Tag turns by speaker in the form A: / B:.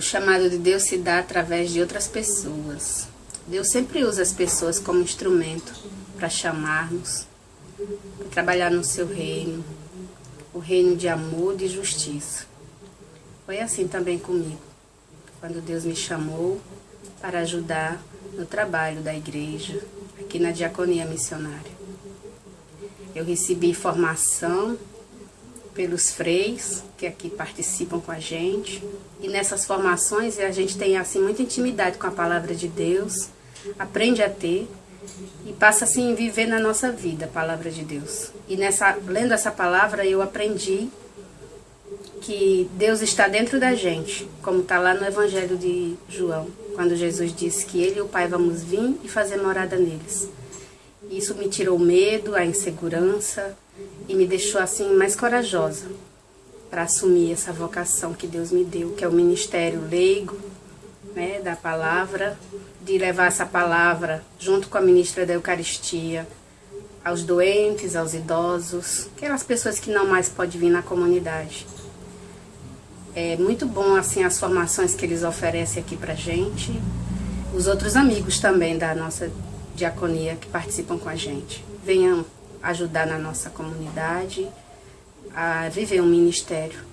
A: O chamado de Deus se dá através de outras pessoas. Deus sempre usa as pessoas como instrumento para chamar-nos, para trabalhar no seu reino, o reino de amor de justiça. Foi assim também comigo, quando Deus me chamou para ajudar no trabalho da igreja, aqui na diaconia missionária. Eu recebi formação pelos freis que aqui participam com a gente. E nessas formações a gente tem assim muita intimidade com a palavra de Deus, aprende a ter e passa assim viver na nossa vida a palavra de Deus. E nessa lendo essa palavra eu aprendi que Deus está dentro da gente, como está lá no Evangelho de João, quando Jesus disse que ele e o Pai vamos vir e fazer morada neles. Isso me tirou o medo, a insegurança e me deixou assim mais corajosa para assumir essa vocação que Deus me deu, que é o ministério leigo, né, da palavra, de levar essa palavra junto com a ministra da Eucaristia aos doentes, aos idosos, aquelas pessoas que não mais podem vir na comunidade. É muito bom assim as formações que eles oferecem aqui pra gente. Os outros amigos também da nossa diaconia que participam com a gente. Venham ajudar na nossa comunidade a viver um ministério